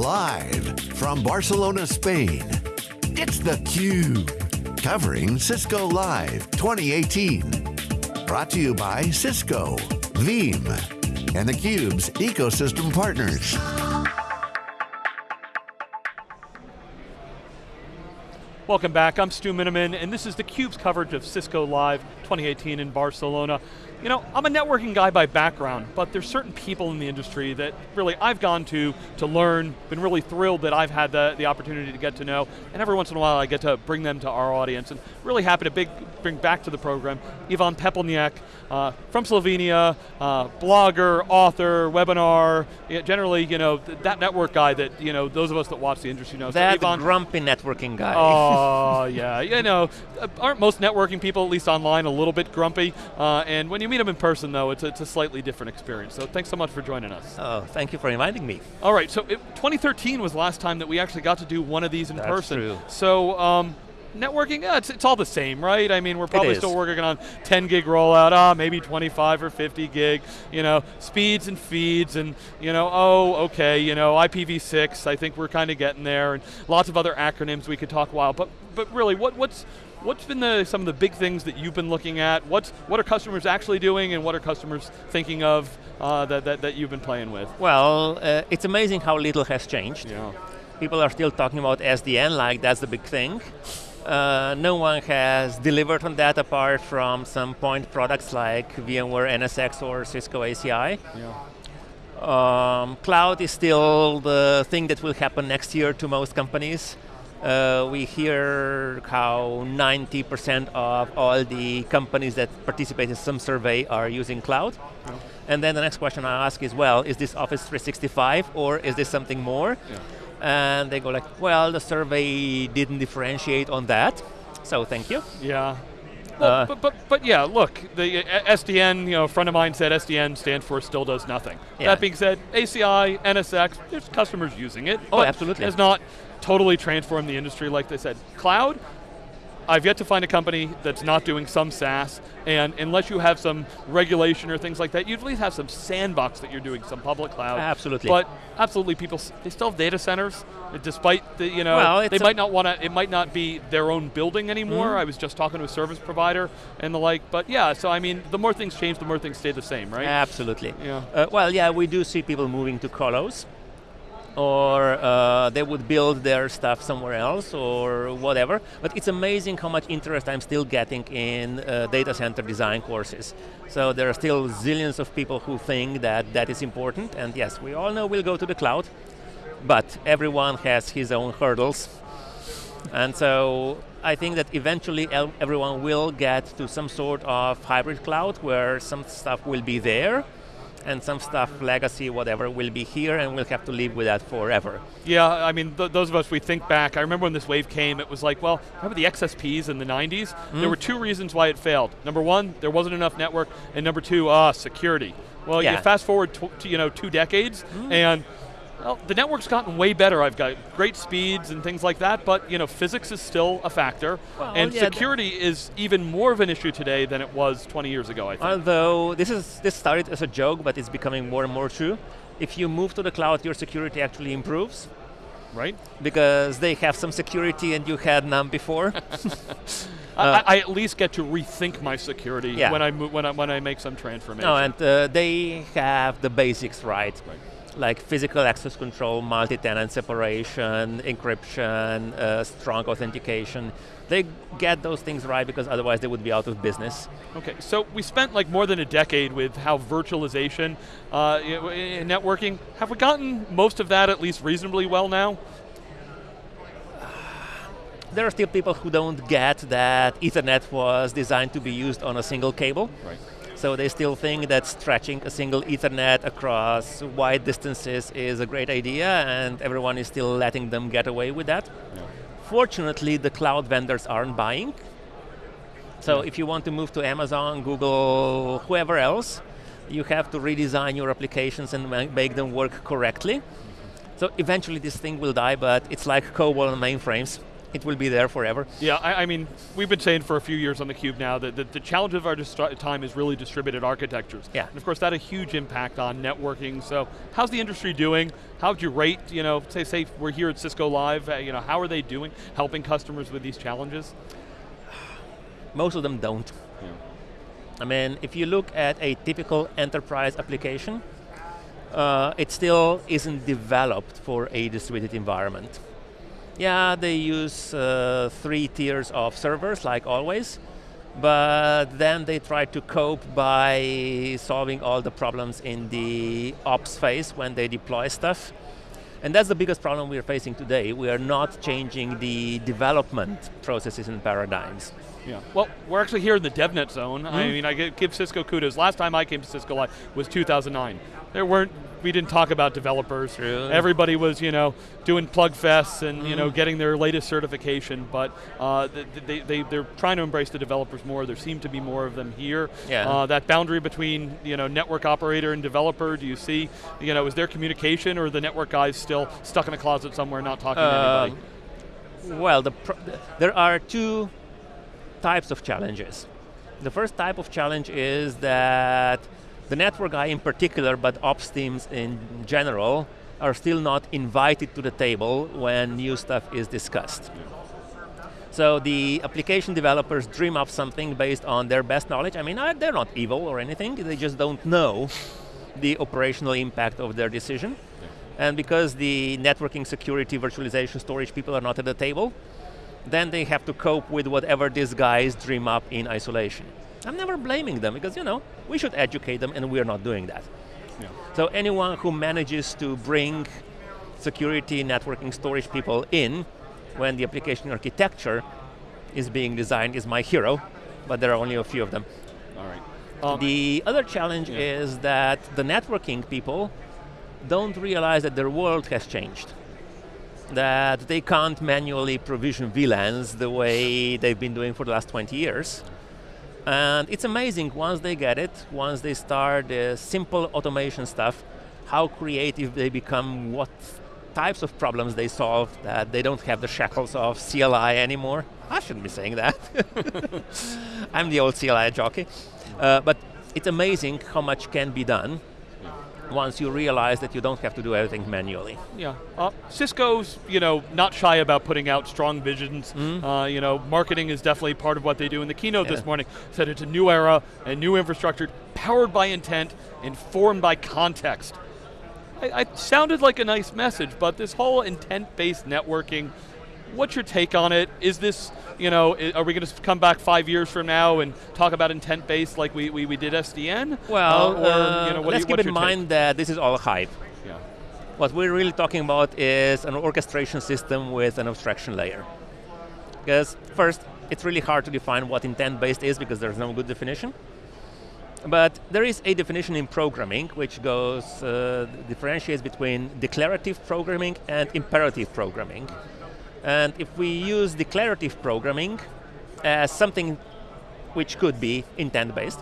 Live from Barcelona, Spain, it's theCUBE. Covering Cisco Live 2018. Brought to you by Cisco, Veeam, and theCUBE's ecosystem partners. Welcome back, I'm Stu Miniman, and this is theCUBE's coverage of Cisco Live 2018 in Barcelona. You know, I'm a networking guy by background, but there's certain people in the industry that really I've gone to to learn, been really thrilled that I've had the, the opportunity to get to know, and every once in a while I get to bring them to our audience, and really happy to big, bring back to the program Ivan Pepelnjak uh, from Slovenia, uh, blogger, author, webinar, generally, you know, that network guy that, you know, those of us that watch the industry know. That so Ivan, grumpy networking guy. Oh, yeah, you know, aren't most networking people, at least online, a little bit grumpy, uh, and when you meet them in person though, it's a, it's a slightly different experience. So thanks so much for joining us. Oh, thank you for inviting me. All right, so it, 2013 was the last time that we actually got to do one of these in That's person. True. So, um, networking, yeah, it's, it's all the same, right? I mean, we're probably still working on 10 gig rollout, ah, maybe 25 or 50 gig, you know, speeds and feeds and, you know, oh, okay, you know, IPv6, I think we're kind of getting there, and lots of other acronyms we could talk a while, but, but really, what, what's, What's been the, some of the big things that you've been looking at? What's, what are customers actually doing and what are customers thinking of uh, that, that, that, you've been playing with? Well, uh, it's amazing how little has changed. Yeah. People are still talking about SDN like that's the big thing. Uh, no one has delivered on that apart from some point products like VMware NSX or Cisco ACI. Yeah. Um, cloud is still the thing that will happen next year to most companies. Uh, we hear how 90% of all the companies that participate in some survey are using cloud. Yeah. And then the next question I ask is, well, is this Office 365 or is this something more? Yeah. And they go like, well, the survey didn't differentiate on that, so thank you. Yeah. Well, Uh, but, but, but yeah, look, the uh, SDN, you know, a friend of mine said SDN stands for still does nothing. Yeah. That being said, ACI, NSX, there's customers using it. Oh, absolutely. Has not totally transformed the industry like they said. Cloud, I've yet to find a company that's not doing some SaaS, and unless you have some regulation or things like that, you at least have some sandbox that you're doing some public cloud. Absolutely. But absolutely, people, they still have data centers, despite the, you know, Well, they might not want to, it might not be their own building anymore. Mhm. I was just talking to a service provider and the like, but yeah, so I mean, the more things change, the more things stay the same, right? Absolutely. Yeah. Uh, well, yeah, we do see people moving to colos, or uh, they would build their stuff somewhere else, or whatever. But it's amazing how much interest I'm still getting in uh, data center design courses. So there are still zillions of people who think that that is important, and yes, we all know we'll go to the cloud, but everyone has his own hurdles. And so I think that eventually everyone will get to some sort of hybrid cloud where some stuff will be there and some stuff, legacy, whatever, will be here and we'll have to live with that forever. Yeah, I mean, th those of us, we think back, I remember when this wave came, it was like, well, remember the XSPs in the 90s? Mm. There were two reasons why it failed. Number one, there wasn't enough network, and number two, ah, security. Well, Yeah. you fast forward you know, two decades, Mm. and well, the network's gotten way better. I've got great speeds and things like that, but you know, physics is still a factor, Well, and yeah, security is even more of an issue today than it was 20 years ago, I think. Although this is this started as a joke, but it's becoming more and more true. If you move to the cloud, your security actually improves right? because they have some security and you had none before. I, Uh, I at least get to rethink my security Yeah. when I move, when I when I make some transformation. no, and uh, they have the basics right. Right. Like physical access control, multi-tenant separation, encryption, uh, strong authentication. They get those things right because otherwise they would be out of business. Okay, so we spent like more than a decade with how virtualization, uh, in networking, have we gotten most of that at least reasonably well now? There are still people who don't get that Ethernet was designed to be used on a single cable. Right. So they still think that stretching a single Ethernet across wide distances is a great idea and everyone is still letting them get away with that. Yeah. Fortunately, the cloud vendors aren't buying. So if you want to move to Amazon, Google, whoever else, you have to redesign your applications and make them work correctly. Mm-hmm. So eventually this thing will die, but it's like COBOL and mainframes. It will be there forever. Yeah, I, I, mean, we've been saying for a few years on theCUBE now that the, the challenge of our time is really distributed architectures. Yeah. And of course that had a huge impact on networking, so how's the industry doing? How would you rate, you know, say, say we're here at Cisco Live, uh, you know, how are they doing, helping customers with these challenges? Most of them don't. Yeah. I mean, if you look at a typical enterprise application, uh, it still isn't developed for a distributed environment. Yeah, they use uh, three tiers of servers, like always, but then they try to cope by solving all the problems in the ops phase when they deploy stuff. And that's the biggest problem we're facing today. We are not changing the development processes and paradigms. Yeah. Well, we're actually here in the DevNet zone. Mm -hmm. I mean, I give Cisco kudos. Last time I came to Cisco Live was 2009. There weren't we didn't talk about developers. Really? Everybody was, you know, doing plug fests and, mm. you know, mm-hmm. getting their latest certification, but uh, they, they, they're trying to embrace the developers more. There seem to be more of them here. Yeah. Uh, that boundary between, you know, network operator and developer, do you see, you know, is there communication or the network guys still stuck in a closet somewhere not talking uh, to anybody? Well, the there are two types of challenges. The first type of challenge is that the network guy in particular, but ops teams in general, are still not invited to the table when new stuff is discussed. So the application developers dream up something based on their best knowledge. I mean, they're not evil or anything, they just don't know the operational impact of their decision. And because the networking, security, virtualization, storage people are not at the table, then they have to cope with whatever these guys dream up in isolation. I'm never blaming them because, you know, we should educate them and we're not doing that. Yeah. So anyone who manages to bring security, networking, storage people in when the application architecture is being designed is my hero, but there are only a few of them. All right. Um, the other challenge yeah. is that the networking people don't realize that their world has changed. That they can't manually provision VLANs the way they've been doing for the last 20 years. And it's amazing once they get it, once they start the simple automation stuff, how creative they become, what types of problems they solve, that they don't have the shackles of CLI anymore. I shouldn't be saying that. I'm the old CLI jockey. Uh, but it's amazing how much can be done once you realize that you don't have to do everything manually. Yeah, uh, Cisco's you know not shy about putting out strong visions. Mm. Uh, you know, marketing is definitely part of what they do. In the keynote yeah. this morning, said it's a new era, and new infrastructure, powered by intent, informed by context. I, I sounded like a nice message, but this whole intent-based networking, what's your take on it? Is this, you know, are we going to come back five years from now and talk about intent-based like we, we, we, did SDN? Well, uh, or, you know, let's you, keep in mind take? that this is all hype. Yeah. What we're really talking about is an orchestration system with an abstraction layer. Because first, it's really hard to define what intent-based is because there's no good definition. But there is a definition in programming which goes, uh, differentiates between declarative programming and imperative programming. And if we use declarative programming as something which could be intent-based,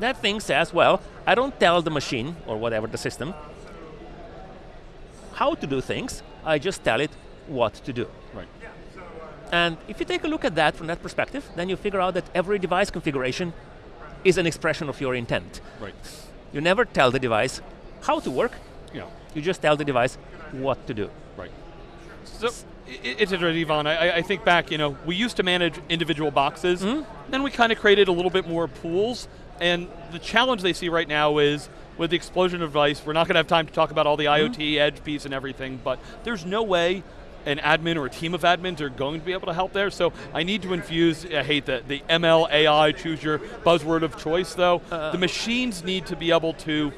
that thing says, well, I don't tell the machine, or whatever the system, how to do things, I just tell it what to do. Right. And if you take a look at that from that perspective, then you figure out that every device configuration is an expression of your intent. Right. You never tell the device how to work, yeah. you just tell the device what to do. So, it's interesting, Ivan. I, I, think back, you know, we used to manage individual boxes, mm -hmm. then we kind of created a little bit more pools, and the challenge they see right now is, with the explosion of device, we're not going to have time to talk about all the mm -hmm. IoT, edge piece and everything, but there's no way an admin or a team of admins are going to be able to help there, so I need to infuse, I hate that, the ML, AI, choose your buzzword of choice though. Uh, the machines need to be able to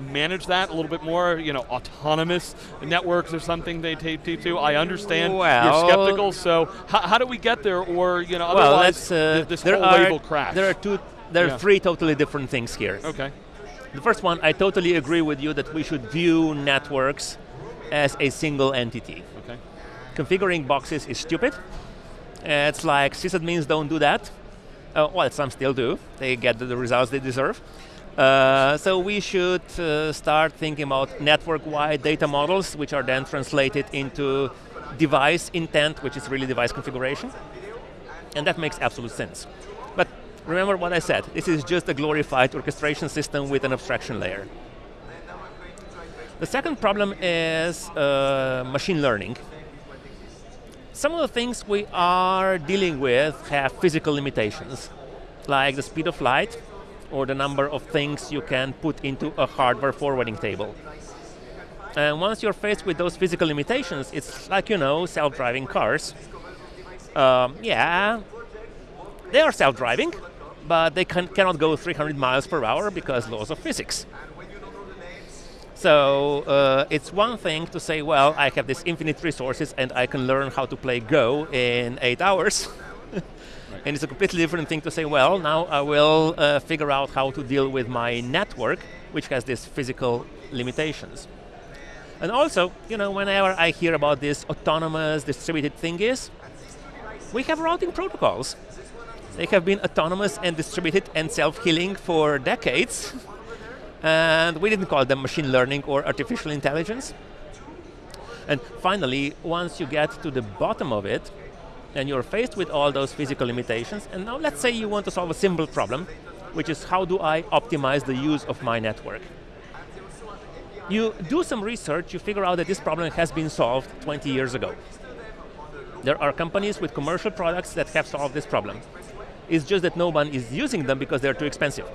manage that a little bit more, you know, autonomous networks or something they take to. I understand well, you're skeptical, so how, do we get there or, you know, well, otherwise uh, this whole are, will crash? There are two, there yeah. are three totally different things here. Okay. The first one, I totally agree with you that we should view networks as a single entity. Okay. Configuring boxes is stupid. It's like sysadmins don't do that. Uh, well, some still do. They get the results they deserve. Uh, so we should uh, start thinking about network-wide data models, which are then translated into device intent, which is really device configuration. And that makes absolute sense. But remember what I said, this is just a glorified orchestration system with an abstraction layer. The second problem is uh, machine learning. Some of the things we are dealing with have physical limitations, like the speed of light, or the number of things you can put into a hardware forwarding table. And once you're faced with those physical limitations, it's like, you know, self-driving cars. Um, yeah, they are self-driving, but they can, cannot go 300 miles per hour because laws of physics. So uh, it's one thing to say, well, I have this infinite resources and I can learn how to play Go in eight hours. And it's a completely different thing to say, well, now I will uh, figure out how to deal with my network, which has these physical limitations. And also, you know, whenever I hear about this autonomous distributed thing is, we have routing protocols. They have been autonomous and distributed and self-healing for decades. and we didn't call them machine learning or artificial intelligence. And finally, once you get to the bottom of it, and you're faced with all those physical limitations, and now let's say you want to solve a simple problem, which is how do I optimize the use of my network? You do some research, you figure out that this problem has been solved 20 years ago. There are companies with commercial products that have solved this problem. It's just that no one is using them because they're too expensive.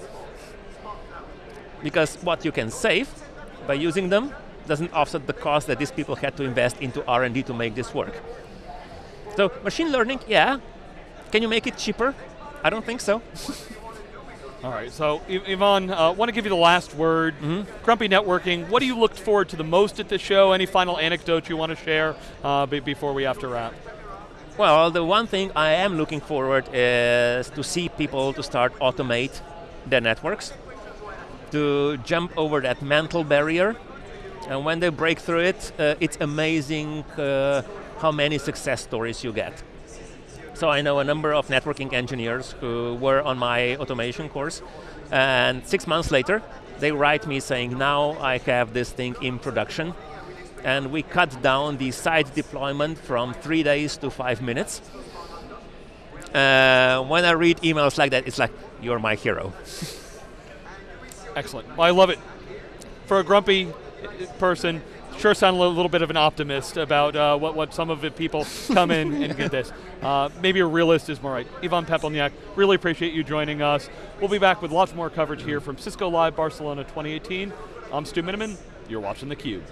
Because what you can save by using them doesn't offset the cost that these people had to invest into R&D to make this work. So machine learning, yeah. Can you make it cheaper? I don't think so. All right, so Ivan, I uh, want to give you the last word. Mm -hmm. Grumpy Networking, what do you look forward to the most at the show? Any final anecdote you want to share uh, before we have to wrap? Well, the one thing I am looking forward is to see people to start automate their networks, to jump over that mental barrier, and when they break through it, uh, it's amazing uh, how many success stories you get. So I know a number of networking engineers who were on my automation course, and six months later, they write me saying, now I have this thing in production, and we cut down the site deployment from three days to five minutes. Uh, when I read emails like that, it's like, you're my hero. Excellent. Well, I love it. For a grumpy person, sure sound a little, bit of an optimist about uh, what, what some of the people come in and get this. Uh, maybe a realist is more right. Ivan Pepelnjak, really appreciate you joining us. We'll be back with lots more coverage here from Cisco Live Barcelona 2018. I'm Stu Miniman, you're watching theCUBE.